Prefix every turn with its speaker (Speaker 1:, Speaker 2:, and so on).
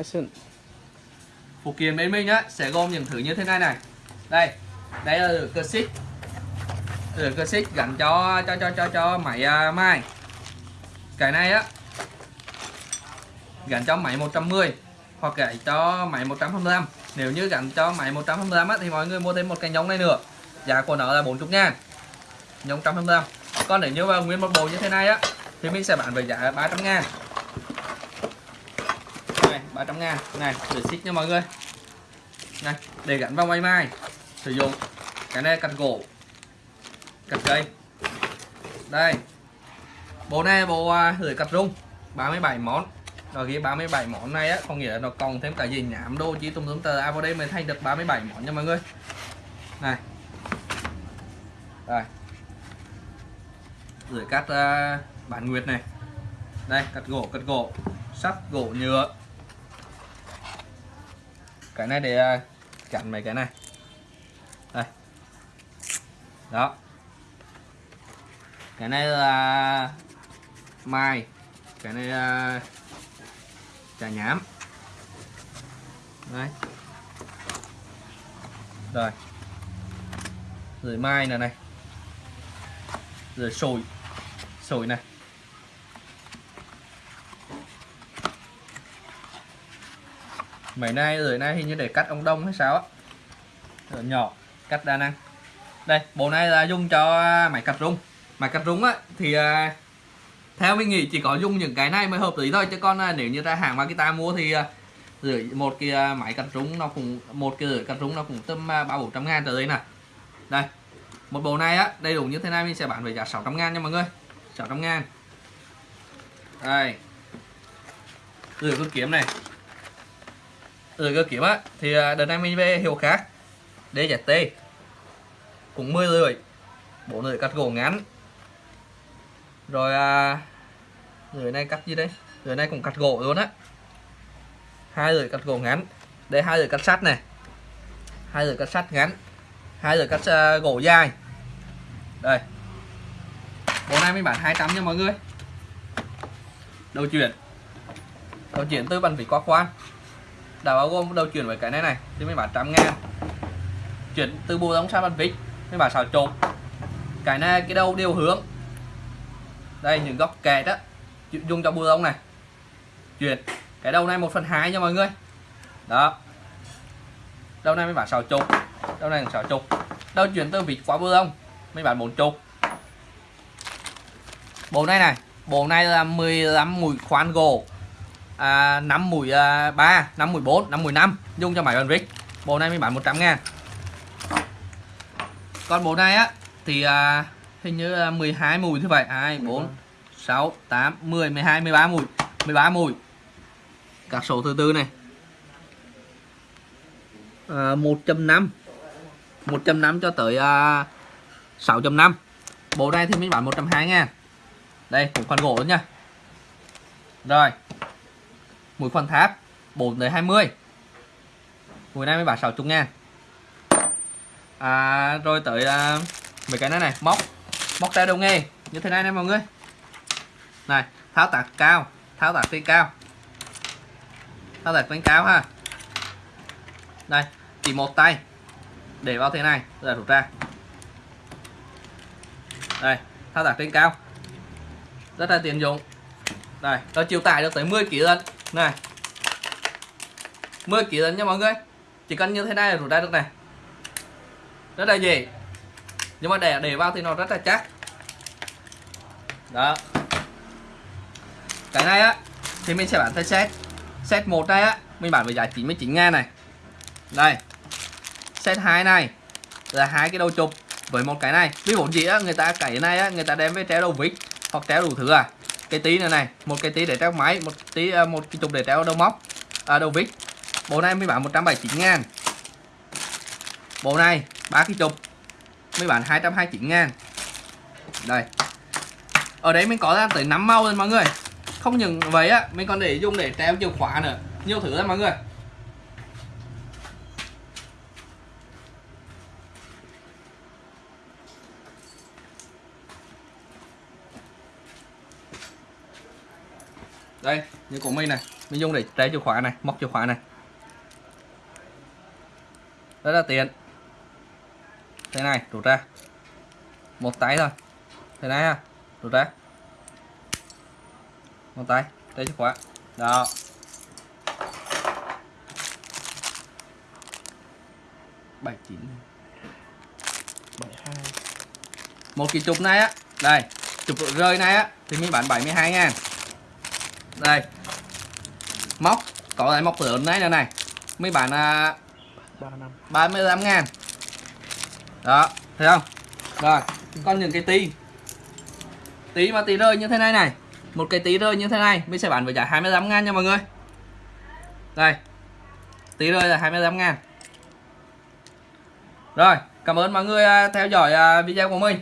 Speaker 1: Action.
Speaker 2: phụ kiện bên mình á sẽ gồm những thứ như thế này này. Đây đây là lửa cơ xích Lửa cơ xích gắn cho cho cho cho cho máy à, uh, mai cái này á gắn cho máy 110 hoặc gắn cho máy 125 nếu như gắn cho máy 125 á, thì mọi người mua thêm một cái nhông này nữa. Giá của nó là 40 ngàn. Nhông 125 còn nếu như mà nguyên một bộ như thế này á thì mình sẽ bán với giá 300 ngàn. 300 ngàn. Này để xích nha mọi người. Này để gắn vào máy mai sử dụng cái này cắt gỗ cắt cây. Đây. Bộ này bộ à, lưỡi cắt rung 37 món. Rồi ghi 37 món này á có nghĩa là nó còn thêm cả gì nhảm đô chỉ tùm tùm tờ. À vào đây mới thành được 37 món nha mọi người. Này. Đây. Lưỡi cắt à, uh, bản nguyệt này. Đây cắt gỗ cắt gỗ. Sắt gỗ nhựa cái này để à, chặn mấy cái này. Đây. Đó. Cái này là mai, cái này là trà nhám. Đấy rồi. Rồi mai này này. Rồi sồi. Sồi này. Mấy nay rồi nay hình như để cắt ông đông hay sao á. Rồi nhỏ cắt đa năng. Đây bộ này là dùng cho à, máy cắt rung. Máy cắt rung á thì à, theo mình nghĩ chỉ có dùng những cái này mới hợp lý thôi. Chứ còn à, nếu như ra hàng mà ta mua thì à, rưỡi một cái à, máy cắt rung nó cũng một cái rưỡi cắt rung nó cũng tầm à, ba bốn trăm ngàn trở đây nè. Đây một bộ này á đầy đủ như thế này mình sẽ bán với giá 600 ngàn nha mọi người. 600 ngàn. Đây. Rửa con kiếm này từ cơ kiếm á. Thì à, đợt này mình về hiệu khác DZT cũng 10 lưỡi. Bộ lưỡi cắt gỗ ngắn. Rồi à, lưỡi này cắt gì đây? Lưỡi này cũng cắt gỗ luôn á. Hai lưỡi cắt gỗ ngắn đây hai lưỡi cắt sắt này. Hai lưỡi cắt sắt ngắn. Hai lưỡi cắt uh, gỗ dài. Đây. Bộ này mình bán 200 nha mọi người. Đầu chuyển. Đầu chuyển từ bàn vỉ qua khoan đã bao gồm đầu chuyển với cái này này thì mình bán trăm ngàn. Chuyển từ bộ đóng sang bàn vít mình bán xào chục, cái này cái đầu đều hướng. Đây những góc kẹt á dùng cho bộ đóng này. Chuyển cái đầu này một phần hai nha mọi người. Đó. Đầu này mới bán xào chục đầu này xào chục đầu chuyển từ vịt qua bù đóng mới bán bốn chục bộ này này bộ này là 15 mũi khoan gỗ à, 5 mũi à, 3 5 mũi 4 5 mũi 5 dùng cho máy bàn vít bộ này mới bán 100 ngàn. Còn bộ này á thì à, hình như là 12 mùi như vậy. 2 4 6 8 10 12 13 mùi. 13 mùi. Các số thứ tư này. À, 1.5 1.5 cho tới à, 6.5 bộ này thì mình bán 120 ngàn. Đây cũng khoản gỗ nữa nha. Rồi mũi khoản tháp 4 tới 20 mũi này mới bán 60 ngàn. À, rồi tới à, mấy cái này này móc. Móc tay đầu nghề như thế này nè mọi người. Này tháo tạc cao tháo tạc trên cao. Tháo tạc trên cao ha. Đây chỉ một tay. Để vào thế này rồi rút ra. Đây thao tác trên cao. Rất là tiện dụng. Đây nó chịu tải được tới 10 kg lận này. 10 kg lần nha mọi người. Chỉ cần như thế này là rút ra được này. Rất là dễ. Nhưng mà để để vào thì nó rất là chắc. Đó. Cái này á, thì mình sẽ bán theo set. Set một này á, mình bán với giá 99 ngàn này. Đây. Set 2 này là hai cái đầu chụp với một cái này. Ví dụ gì á, người ta cái này á, người ta đem với treo đầu vít hoặc treo đủ thứ à cái tí này này một cái tí để treo máy một tí ờ, một cái chụp để treo đầu móc à, đầu vít. Bộ này mới bán 179 ngàn. Bộ này ba cái chụp mới bán 229 ngàn. Đây. Ở đấy mình có ra tới 5 màu rồi mọi người. Không những vậy á mình còn để dùng để treo chìa khóa nữa. Nhiều thứ lắm mọi người. Đây như của mình này. Mình dùng để trái chìa khóa này móc chìa khóa này. Rất là tiện. Thế này rút ra. Một tay thôi. Thế này ha rút ra. Một tay trái chìa khóa. Đó. Bảy chín.
Speaker 1: Bảy hai.
Speaker 2: Một cái chụp này á. Đây chụp rơi này á thì mình bán 72 ngàn đây. Móc có lại móc lớn này nữa này. Mình bán à,
Speaker 1: ba năm
Speaker 2: 35 ngàn. Đó thấy không? Rồi còn những cái tí. Tí mà tí rơi như thế này này. Một cái tí rơi như thế này mình sẽ bán với giá 25 ngàn nha mọi người. Đây tí rơi là 25 ngàn. Rồi cảm ơn mọi người à, theo dõi à, video của mình